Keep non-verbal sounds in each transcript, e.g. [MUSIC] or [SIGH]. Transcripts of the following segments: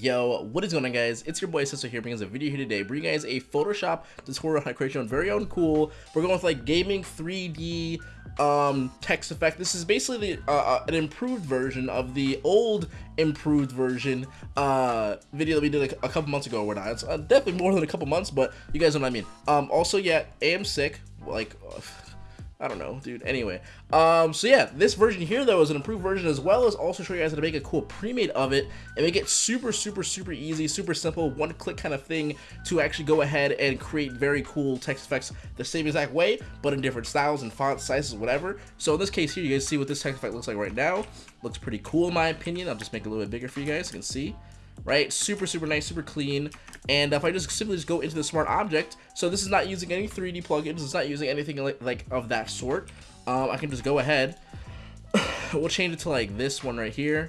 Yo, what is going on guys? It's your boy Sesso here bringing us a video here today, bringing you guys a Photoshop tutorial on how to create your own very own cool. We're going with like gaming 3D um, text effect. This is basically the, uh, uh, an improved version of the old improved version uh, video that we did like a couple months ago or not. It's uh, definitely more than a couple months, but you guys know what I mean. Um, also, yeah, I am sick. Like, I don't know, dude. Anyway, um, so yeah, this version here though is an improved version as well as also show you guys how to make a cool pre-made of it and make it super, super, super easy, super simple, one-click kind of thing to actually go ahead and create very cool text effects the same exact way, but in different styles and font sizes, whatever. So in this case here, you guys see what this text effect looks like right now. Looks pretty cool in my opinion. I'll just make it a little bit bigger for you guys. You can see right? Super, super nice, super clean. And if I just simply just go into the smart object, so this is not using any 3D plugins, it's not using anything like, like of that sort. Um, I can just go ahead, [SIGHS] we'll change it to like this one right here,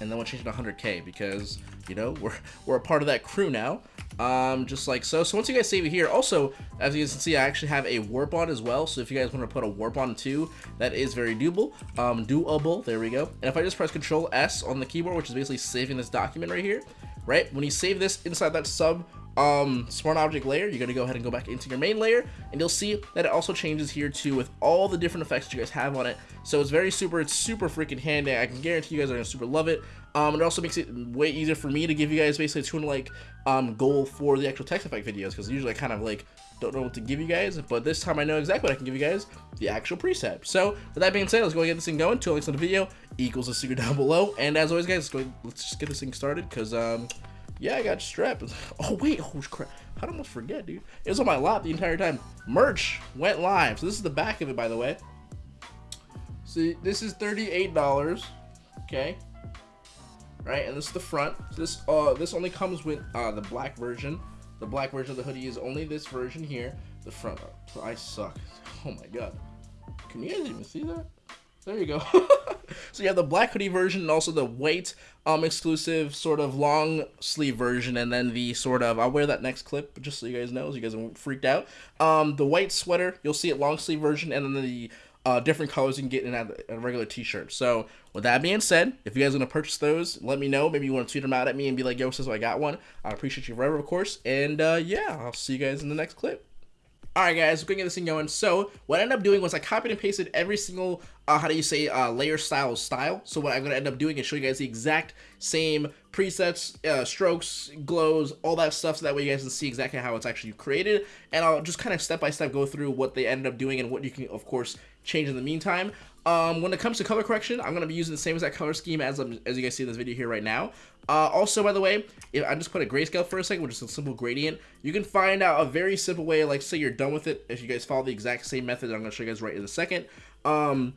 and then we'll change it to 100k because, you know, [LAUGHS] we're, we're a part of that crew now um, just like so. So once you guys save it here, also, as you can see, I actually have a warp on as well. So if you guys want to put a warp on too, that is very doable. Um, doable, there we go. And if I just press Control S on the keyboard, which is basically saving this document right here, right? When you save this inside that sub um, smart object layer, you're gonna go ahead and go back into your main layer, and you'll see that it also changes here too with all the different effects you guys have on it. So it's very super, it's super freaking handy. I can guarantee you guys are gonna super love it. Um, it also makes it way easier for me to give you guys basically a tune like um, goal for the actual text effect videos because usually I kind of like don't know what to give you guys, but this time I know exactly what I can give you guys, the actual preset. So with that being said, let's go ahead and get this thing going. Two links in the video equals the secret down below, and as always, guys, let's, go, let's just get this thing started because um, yeah, I got strapped. [LAUGHS] Oh wait, oh crap! How did I almost forget, dude? It was on my lap the entire time. Merch went live. So this is the back of it, by the way. See, this is thirty-eight dollars. Okay, right? And this is the front. This uh this only comes with uh the black version. The black version of the hoodie is only this version here. The front. I suck. [LAUGHS] Oh my god. Can you guys even see that? There you go. [LAUGHS] so you have the black hoodie version and also the white um exclusive sort of long sleeve version and then the sort of I'll wear that next clip just so you guys know so you guys are freaked out. Um the white sweater, you'll see it long sleeve version and then the uh, different colors you can get in a, a regular t-shirt. So with that being said, if you guys want to purchase those, let me know. Maybe you want to tweet them out at me and be like, yo, so I got one. I appreciate you forever, of course. And uh, yeah, I'll see you guys in the next clip. Alright guys, we're gonna get this thing going. So, what I ended up doing was I copied and pasted every single, uh, how do you say, uh, layer style style. So what I'm gonna end up doing is show you guys the exact same presets, uh, strokes, glows, all that stuff, so that way you guys can see exactly how it's actually created. And I'll just kind of step by step go through what they ended up doing and what you can, of course, change in the meantime. Um, when it comes to color correction, I'm going to be using the same exact color scheme as, um, as you guys see in this video here right now. Uh, also, by the way, if I just put a grayscale for a second, which is a simple gradient, you can find out a very simple way, like say you're done with it, if you guys follow the exact same method I'm going to show you guys right in a second. Um,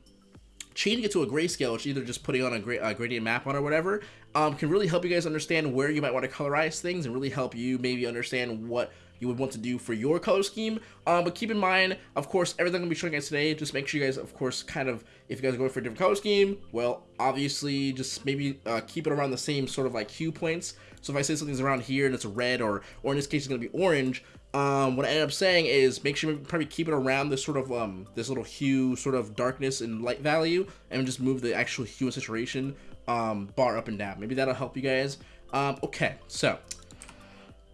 changing it to a grayscale, which either just putting on a, gra gradient map on or whatever, um, can really help you guys understand where you might want to colorize things and really help you maybe understand what you would want to do for your color scheme. Um, but keep in mind, of course, everything I'm going to be showing you guys today, just make sure you guys, of course, kind of, if you guys are going for a different color scheme, well, obviously, just maybe uh, keep it around the same sort of like hue points. So if I say something's around here and it's red, or, or in this case, it's going to be orange, um, what I end up saying is make sure you probably keep it around this sort of, um, this little hue, sort of darkness and light value, and just move the actual hue and saturation, um, bar up and down. Maybe that'll help you guys. Um, okay, so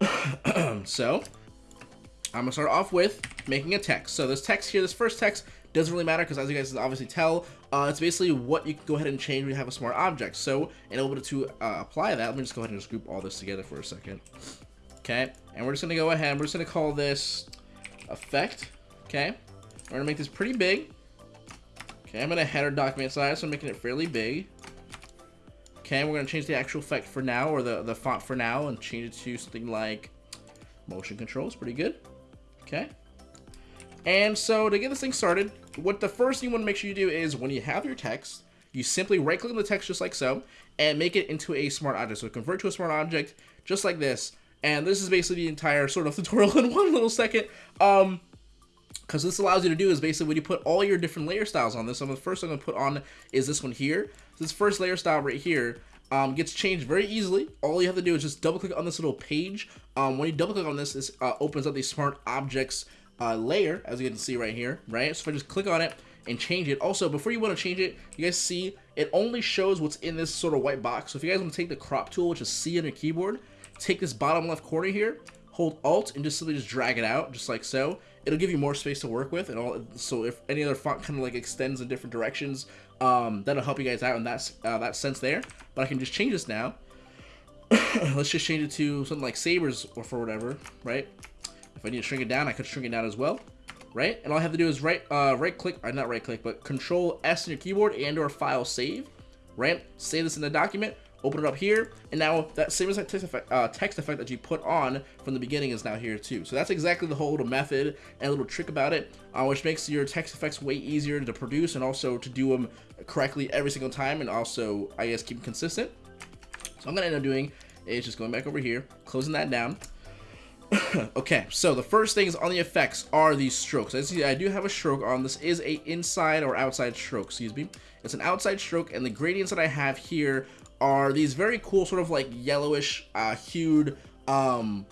[CLEARS THROAT] so, I'm gonna start off with making a text. So this text here, this first text, doesn't really matter because as you guys can obviously tell, uh, it's basically what you can go ahead and change when you have a smart object. So in order to uh, apply that, let me just go ahead and just group all this together for a second. Okay, and we're just gonna go ahead, and we're just gonna call this effect. Okay, we're gonna make this pretty big. Okay, I'm gonna header document size, so I'm making it fairly big. Okay, we're going to change the actual effect for now, or the, the font for now, and change it to something like motion controls. Pretty good. Okay. And so to get this thing started, what the first thing you want to make sure you do is when you have your text, you simply right click on the text just like so, and make it into a smart object. So convert to a smart object just like this. And this is basically the entire sort of [LAUGHS] tutorial in one little second. Um, because this allows you to do is basically when you put all your different layer styles on this. So the first I'm going to put on is this one here. This first layer style right here um, gets changed very easily. All you have to do is just double click on this little page. Um, when you double click on this, this uh, opens up the smart objects uh, layer, as you can see right here, right? So if I just click on it, and change it. Also, before you want to change it, you guys see it only shows what's in this sort of white box. So if you guys want to take the crop tool, which is C on your keyboard, take this bottom left corner here, hold Alt, and just simply just drag it out, just like so. It'll give you more space to work with, and all. So if any other font kind of like extends in different directions, um, that'll help you guys out in that uh, that sense there. But I can just change this now. [COUGHS] Let's just change it to something like Sabers or for whatever, right? If I need to shrink it down, I could shrink it down as well, right? And all I have to do is right uh, right click, or uh, not right click, but Control S in your keyboard and or File Save, right? Save this in the document, open it up here, and now that same exact text effect, uh, text effect that you put on from the beginning is now here too. So that's exactly the whole little method and little trick about it, uh, which makes your text effects way easier to produce and also to do them correctly every single time and also, I guess, keep consistent. So I'm gonna end up doing is just going back over here, closing that down. [COUGHS] okay, so the first things on the effects are these strokes. As you see, I do have a stroke on. This is a inside or outside stroke, excuse me. It's an outside stroke, and the gradients that I have here are these very cool sort of like yellowish uh, hued um,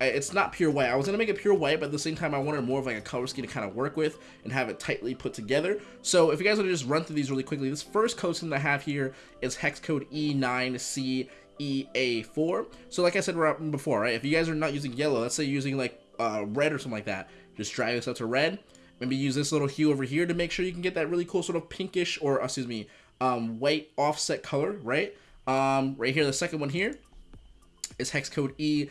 it's not pure white. I was gonna make it pure white, but at the same time, I wanted more of like a color scheme to kind of work with and have it tightly put together. So if you guys want to just run through these really quickly, this first code scheme that I have here is hex code E9CEA4. So like I said before, right, if you guys are not using yellow, let's say you're using like uh, red or something like that, just drag this up to red. Maybe use this little hue over here to make sure you can get that really cool sort of pinkish or, excuse me, um, white offset color, right? Um, right here, the second one here is hex code ECCFAA,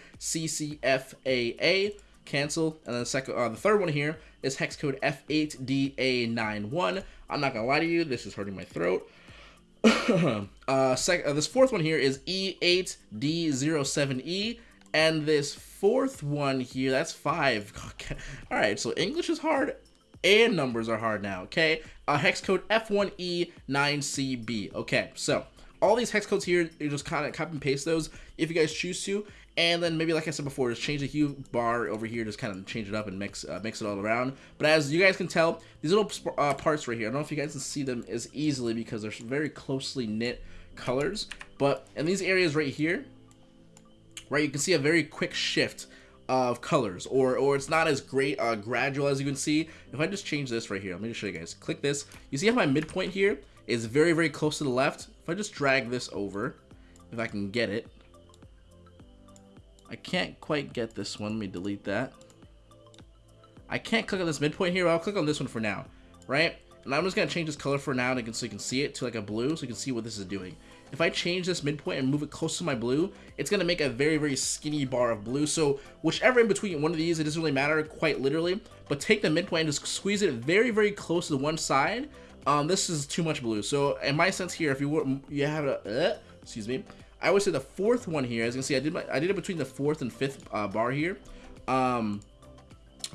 cancel. And then the second, uh, the third one here is hex code F8DA91. I'm not gonna lie to you, this is hurting my throat. [COUGHS] uh, sec uh, this fourth one here is E8D07E, and this fourth one here, that's five. [LAUGHS] All right, so English is hard and numbers are hard now, okay? Uh, hex code F1E9CB, okay, so all these hex codes here, you just kind of copy and paste those if you guys choose to. And then maybe, like I said before, just change the hue bar over here, just kind of change it up and mix uh, mix it all around. But as you guys can tell, these little uh, parts right here, I don't know if you guys can see them as easily because they're very closely knit colors. But in these areas right here, right, you can see a very quick shift of colors or or it's not as great uh, gradual as you can see if I just change this right here let me just show you guys click this you see how my midpoint here is very, very close to the left. If I just drag this over, if I can get it. I can't quite get this one. Let me delete that. I can't click on this midpoint here. I'll click on this one for now, right? And I'm just going to change this color for now so you can see it to like a blue so you can see what this is doing. If I change this midpoint and move it close to my blue, it's going to make a very, very skinny bar of blue. So whichever in between one of these, it doesn't really matter quite literally, but take the midpoint and just squeeze it very, very close to the one side um, this is too much blue. So in my sense here, if you were, you have a, uh, excuse me, I would say the fourth one here, as you can see, I did my, I did it between the fourth and fifth uh, bar here. Um,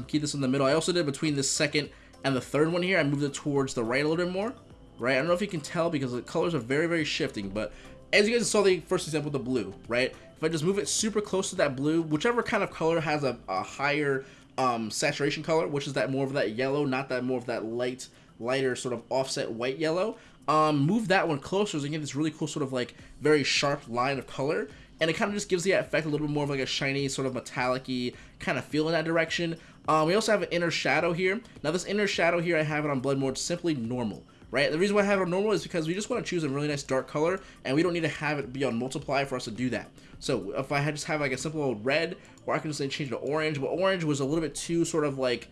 keep this in the middle. I also did between the second and the third one here. I moved it towards the right a little bit more, right? I don't know if you can tell because the colors are very, very shifting, but as you guys saw the first example the blue, right? If I just move it super close to that blue, whichever kind of color has a, a higher um, saturation color, which is that more of that yellow, not that more of that light lighter sort of offset white yellow. Um, move that one closer so you get this really cool sort of like very sharp line of color. And it kind of just gives the effect a little bit more of like a shiny sort of metallic kind of feel in that direction. Um, we also have an inner shadow here. Now this inner shadow here, I have it on blend mode simply normal right? The reason why I have it on normal is because we just want to choose a really nice dark color, and we don't need to have it be on multiply for us to do that. So if I had just have like a simple old red, or I can just change to orange, but orange was a little bit too sort of like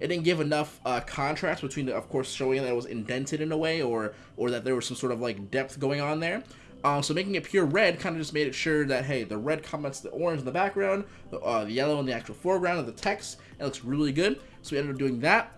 it didn't give enough uh, contrast between, the, of course, showing that it was indented in a way or or that there was some sort of like depth going on there. Um, so making it pure red kind of just made it sure that hey, the red complements the orange in the background, the, uh, the yellow in the actual foreground of the text. It looks really good. So we ended up doing that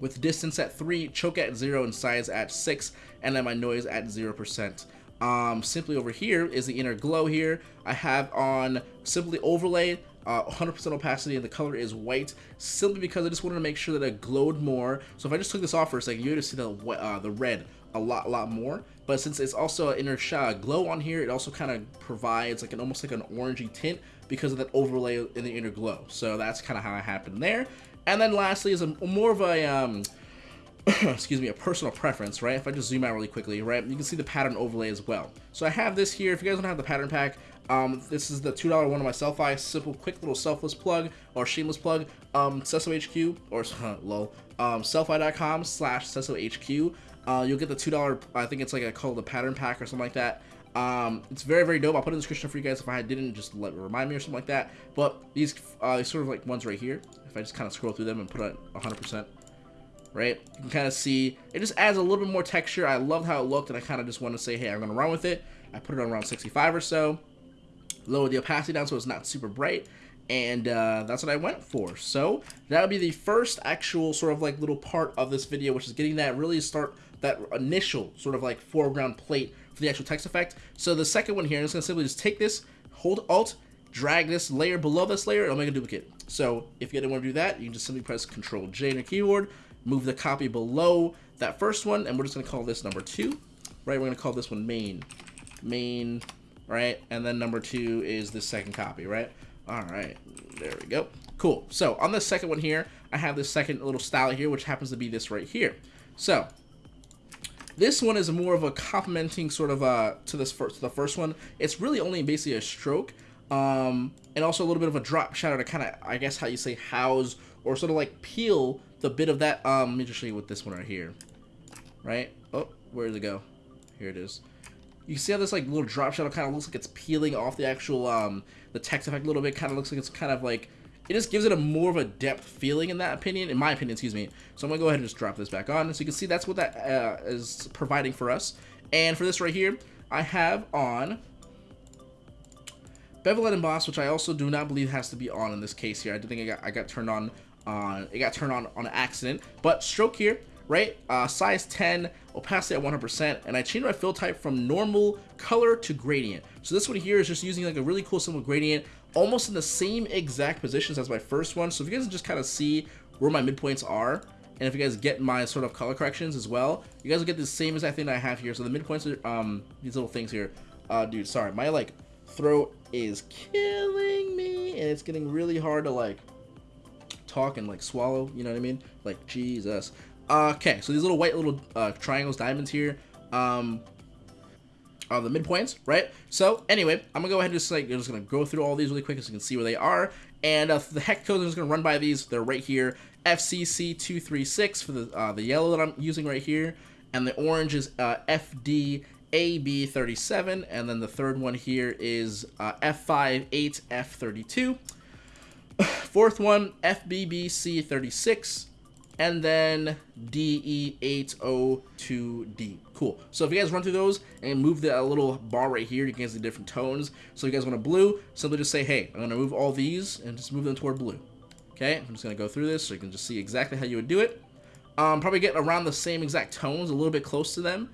with distance at 3, choke at 0, and size at 6, and then my noise at 0%. Um, simply over here is the inner glow here. I have on simply overlay 100% uh, opacity and the color is white simply because I just wanted to make sure that it glowed more. So if I just took this off for a second, you would see the, uh, the red a lot, lot more. But since it's also an inner shot glow on here, it also kind of provides like an almost like an orangey tint because of that overlay in the inner glow. So that's kind of how it happened there. And then lastly is a more of a um, [COUGHS] excuse me, a personal preference, right? If I just zoom out really quickly, right, you can see the pattern overlay as well. So I have this here. If you guys don't have the pattern pack, um, this is the $2 one of my Sellfy, simple, quick little selfless plug or shameless plug. Um, HQ or [LAUGHS] lol, um, sellfy.com slash HQ. Uh, you'll get the $2, I think it's like a called a pattern pack or something like that. Um, it's very, very dope. I'll put in the description for you guys if I didn't just let remind me or something like that. But these, uh, these sort of like ones right here, if I just kind of scroll through them and put it 100%, right? You can kind of see, it just adds a little bit more texture. I loved how it looked and I kind of just want to say, hey, I'm going to run with it. I put it on around 65 or so. Lower the opacity down so it's not super bright and uh, that's what I went for. So that would be the first actual sort of like little part of this video, which is getting that really start that initial sort of like foreground plate for the actual text effect. So the second one here, I'm just gonna simply just take this, hold Alt, drag this layer below this layer, it'll make a duplicate. So if you didn't want to do that, you can just simply press Control J on your keyboard, move the copy below that first one, and we're just gonna call this number two, right? We're gonna call this one main, main, right? And then number two is the second copy, right? All right, there we go. Cool. So on the second one here, I have this second little style here, which happens to be this right here. So this one is more of a complementing sort of uh, to this first, to the first one. It's really only basically a stroke, um, and also a little bit of a drop shadow to kind of, I guess, how you say house or sort of like peel the bit of that. Um, let me just show you with this one right here, right? Oh, where did it go? Here it is. You can see how this like little drop shadow kind of looks like it's peeling off the actual um, the text effect a little bit. Kind of looks like it's kind of like it just gives it a more of a depth feeling in that opinion, in my opinion, excuse me. So I'm gonna go ahead and just drop this back on. So you can see that's what that uh, is providing for us. And for this right here, I have on bevel and emboss, which I also do not believe has to be on in this case here. I do think I got I got turned on on it got turned on on accident. But stroke here, right? Uh, size 10, opacity at 100%, and I changed my fill type from normal color to gradient. So this one here is just using like a really cool simple gradient, almost in the same exact positions as my first one. So if you guys just kind of see where my midpoints are, and if you guys get my sort of color corrections as well, you guys will get the same exact thing I have here. So the midpoints are um, these little things here. Uh, dude, sorry, my like throat is killing me, and it's getting really hard to like talk and like swallow. You know what I mean? Like Jesus. Okay, so these little white little uh, triangles, diamonds here, um, are the midpoints, right? So anyway, I'm gonna go ahead and just like, I'm just gonna go through all these really quick so you can see where they are. And uh, the hex codes, I'm just gonna run by these. They're right here. FCC236 for the uh, the yellow that I'm using right here, and the orange is uh, FDAB37, and then the third one here is uh, F58F32. [SIGHS] Fourth one, FBBC36 and then DE802D. Cool. So if you guys run through those and move the little bar right here, you can see different tones. So if you guys want a blue, simply just say, hey, I'm going to move all these and just move them toward blue. Okay, I'm just going to go through this so you can just see exactly how you would do it. Um, probably get around the same exact tones, a little bit close to them.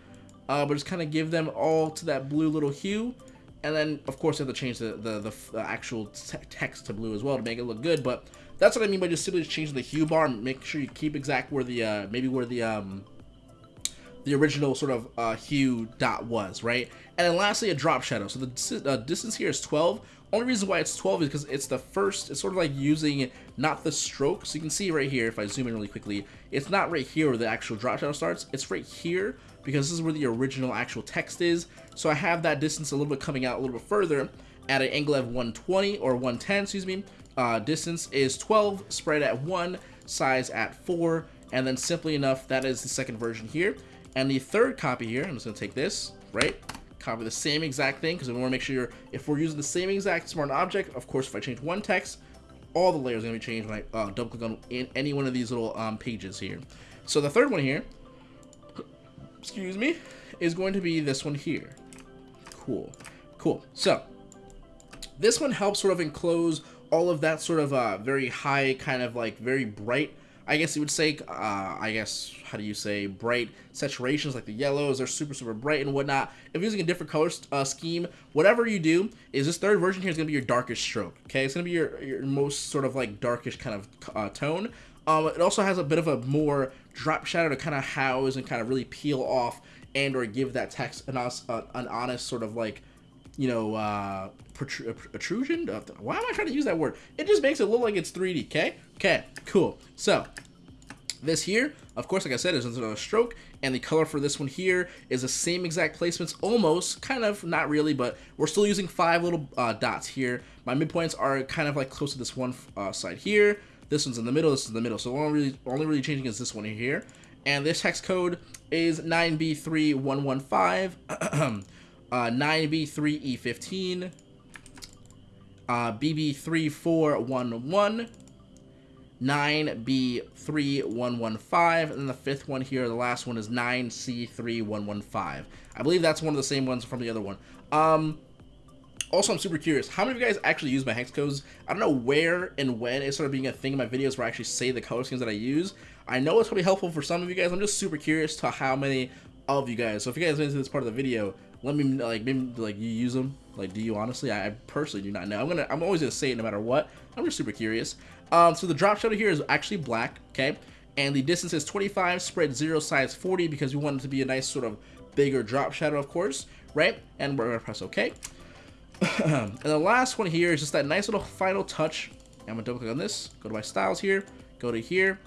Uh, but just kind of give them all to that blue little hue. And then, of course, you have to change the, the, the, the actual text to blue as well to make it look good. But that's what I mean by just simply changing the hue bar make sure you keep exact where the, uh, maybe where the, um, the original sort of uh, hue dot was, right? And then lastly, a drop shadow. So the uh, distance here is 12. Only reason why it's 12 is because it's the first, it's sort of like using not the stroke. So you can see right here, if I zoom in really quickly, it's not right here where the actual drop shadow starts. It's right here because this is where the original actual text is. So I have that distance a little bit coming out a little bit further at an angle of 120 or 110, excuse me. Uh, distance is 12, spread at 1, size at 4, and then simply enough, that is the second version here. And the third copy here, I'm just going to take this, right? Copy the same exact thing, because we want to make sure if we're using the same exact smart object, of course, if I change one text, all the layers are going to be changed when I uh, double click on in any one of these little um, pages here. So the third one here, [COUGHS] excuse me, is going to be this one here. Cool. Cool. So, this one helps sort of enclose all of that sort of uh, very high, kind of like very bright, I guess you would say, uh, I guess, how do you say, bright saturations like the yellows are super, super bright and whatnot. If using a different color uh, scheme, whatever you do is this third version here is going to be your darkest stroke, okay? It's going to be your, your most sort of like darkish kind of uh, tone. Um, it also has a bit of a more drop shadow to kind of house and kind of really peel off and or give that text an, uh, an honest sort of like you know, uh, protrusion. Uh, why am I trying to use that word? It just makes it look like it's 3D, okay? Okay, cool. So, this here, Of course, like I said, is another stroke, and the color for this one here is the same exact placements, almost, kind of, not really, but we're still using five little uh, dots here. My midpoints are kind of like close to this one uh, side here. This one's in the middle, this is in the middle. So only really, only really changing is this one here. And this hex code is 9B3115, [CLEARS THROAT] uh, 9B3E15, uh, BB3411, 9B3115, and then the fifth one here, the last one is 9C3115. I believe that's one of the same ones from the other one. Um, also, I'm super curious, how many of you guys actually use my hex codes? I don't know where and when it started being a thing in my videos where I actually say the color schemes that I use. I know it's probably helpful for some of you guys. I'm just super curious to how many of you guys. So if you guys into this part of the video, let me like maybe like you use them. Like, do you honestly? I, I personally do not know. I'm gonna I'm always gonna say it no matter what. I'm just super curious. Um, so the drop shadow here is actually black. Okay, and the distance is 25, spread zero, size 40 because we want it to be a nice sort of bigger drop shadow, of course, right? And we're gonna press OK. [CLEARS THROAT] and the last one here is just that nice little final touch. I'm gonna double click on this, go to my styles here, go to here.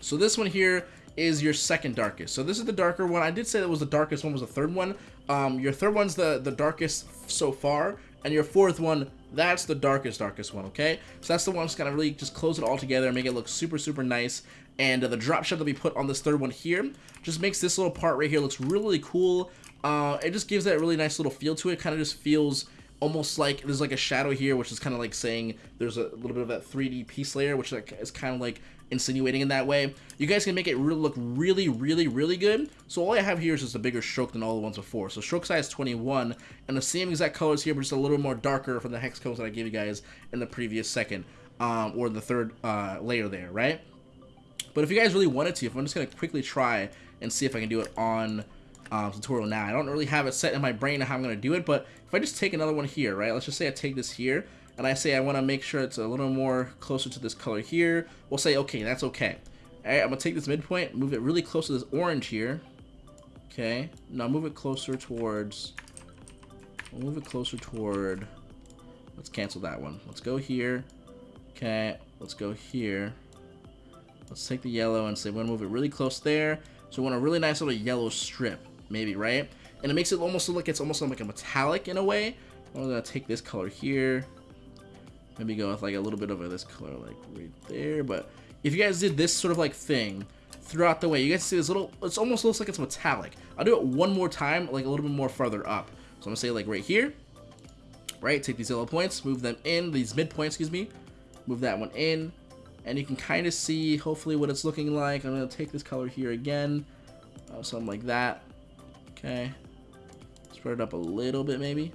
So this one here is your second darkest. So this is the darker one. I did say that was the darkest one was the third one. Um, your third one's the, the darkest so far, and your fourth one, that's the darkest, darkest one, okay? So that's the one that's gonna really just close it all together and make it look super, super nice. And uh, the drop shot that we put on this third one here just makes this little part right here looks really, cool. Uh, it just gives that really nice little feel to it. Kind of just feels almost like there's like a shadow here, which is kind of like saying there's a little bit of that 3D piece layer, which like is kind of like insinuating in that way. You guys can make it really look really, really, really good. So all I have here is just a bigger stroke than all the ones before. So stroke size 21, and the same exact colors here, but just a little more darker from the hex codes that I gave you guys in the previous second, um, or the third uh, layer there, right? But if you guys really wanted to, if I'm just gonna quickly try and see if I can do it on um, tutorial now. I don't really have it set in my brain how I'm going to do it, but if I just take another one here, right? Let's just say I take this here, and I say I want to make sure it's a little more closer to this color here. We'll say, okay, that's okay. All right, I'm going to take this midpoint, move it really close to this orange here. Okay, now move it closer towards, we'll move it closer toward, let's cancel that one. Let's go here. Okay, let's go here. Let's take the yellow and say we're going to move it really close there. So we want a really nice little yellow strip maybe, right? And it makes it almost look like it's almost like a metallic in a way. I'm gonna take this color here. Maybe go with like a little bit of this color like right there. But if you guys did this sort of like thing throughout the way, you guys see this little, it almost looks like it's metallic. I'll do it one more time, like a little bit more farther up. So I'm gonna say like right here, right? Take these yellow points, move them in, these midpoints, excuse me. Move that one in. And you can kind of see, hopefully, what it's looking like. I'm to take this color here again. Uh, something like that. Okay. Spread it up a little bit, maybe.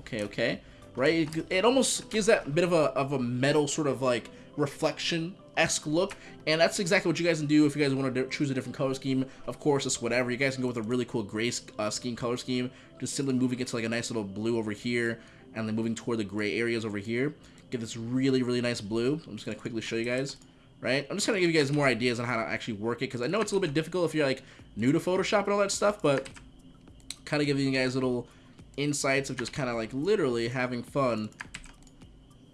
Okay, okay. Right? It, it almost gives that bit of a, of a metal sort of like reflection esque look and that's exactly what you guys can do if you guys want to choose a different color scheme of course it's whatever you guys can go with a really cool gray uh, scheme color scheme just simply moving it to like a nice little blue over here and then moving toward the gray areas over here get this really really nice blue i'm just going to quickly show you guys right i'm just to give you guys more ideas on how to actually work it because i know it's a little bit difficult if you're like new to photoshop and all that stuff but kind of giving you guys little insights of just kind of like literally having fun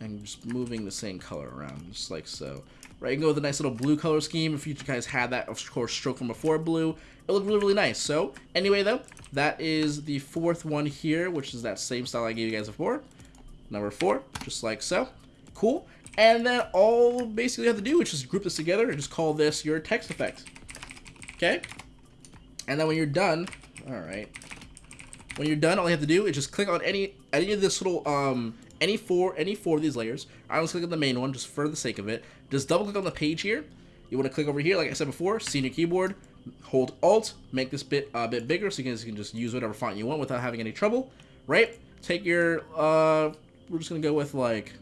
and just moving the same color around, just like so. Right, you can go with a nice little blue color scheme. If you guys had that, of course, stroke from before blue, it looked really, really nice. So, anyway, though, that is the fourth one here, which is that same style I gave you guys before. Number four, just like so. Cool. And then all basically you have to do is just group this together and just call this your text effect. Okay? And then when you're done, all right, when you're done, all you have to do is just click on any any of this little um any four any four of these layers. I was click on the main one just for the sake of it. Just double click on the page here. You want to click over here, like I said before, see your keyboard, hold Alt, make this bit a uh, bit bigger so you you can just use whatever font you want without having any trouble. Right? Take your uh, we're just gonna go with like,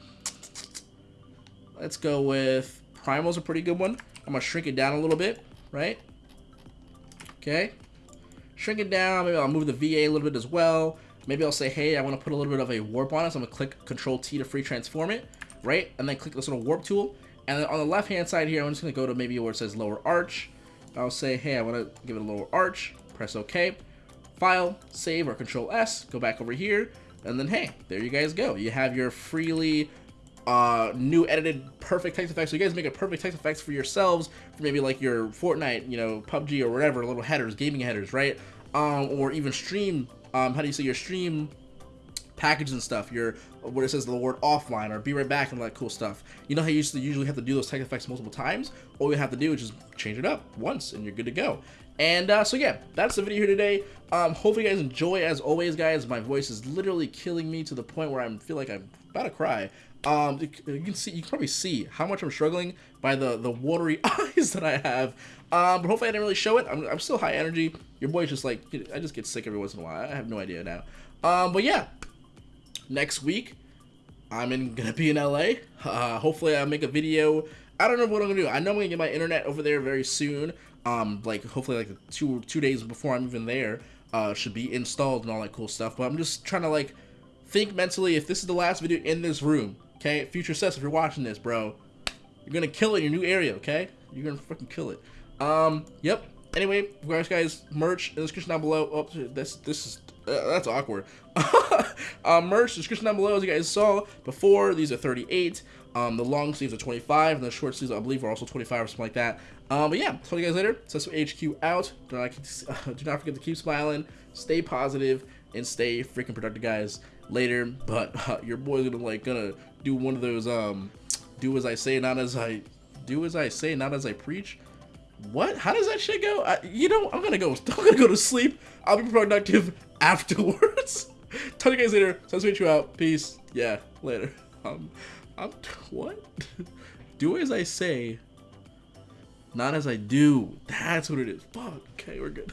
let's go with Primal's a pretty good one. I'm gonna shrink it down a little bit, right? Okay, shrink it down. Maybe I'll move the VA a little bit as well. Maybe I'll say, hey, I want to put a little bit of a warp on it. So I'm going to click Control T to free transform it, right? And then click this little warp tool. And then on the left hand side here, I'm just going to go to maybe where it says lower arch. I'll say, hey, I want to give it a lower arch. Press OK. File, save, or Control S. Go back over here. And then, hey, there you guys go. You have your freely uh, new edited perfect text effects. So you guys make a perfect text effects for yourselves, for maybe like your Fortnite, you know, PUBG or whatever, little headers, gaming headers, right? Um, or even stream, um, how do you say your stream package and stuff, your what it says the word offline or be right back and all that cool stuff. You know how you used to usually have to do those text effects multiple times? All you have to do is just change it up once and you're good to go. And uh, so yeah, that's the video here today. Um, hopefully you guys enjoy. As always, guys, my voice is literally killing me to the point where I feel like I'm about to cry. Um, you can see, you can probably see how much I'm struggling by the the watery [LAUGHS] eyes that I have. Um, but hopefully I didn't really show it. I'm, I'm still high energy. Your boy's just like I just get sick every once in a while. I have no idea now. Um, but yeah, next week I'm in, [LAUGHS] gonna be in LA. Uh, hopefully I'll make a video. I don't know what I'm gonna do. I know I'm gonna get my internet over there very soon. Um, like hopefully like two two days before I'm even there. Uh, should be installed and all that cool stuff. But I'm just trying to like think mentally if this is the last video in this room. Okay, future sets, if you're watching this, bro, you're gonna kill it in your new area. Okay, you're gonna fucking kill it. Um, yep. Anyway, guys, guys, merch in the description down below. Oh, this this is uh, that's awkward. um, [LAUGHS] merch description down below as you guys saw before. These are 38. Um, the long sleeves are 25, and the short sleeves I believe are also 25 or something like that. Um, but yeah, talk to you guys later. Sesso HQ out. Do not, uh, [LAUGHS] do not forget to keep smiling, stay positive, and stay freaking productive, guys. Later, but [LAUGHS] uh, your boy's gonna like gonna do one of those um, do as I say, not as I do as I say, not as I preach. What? How does that shit go? I, you know, I'm gonna go. [LAUGHS] I'm gonna go to sleep. I'll be productive [LAUGHS] afterwards. Talk to you guys later. So I'll you out. Peace. Yeah, later. Um, I'm what? do as I say, not as I do. That's what it is. Fuck. Okay, we're good.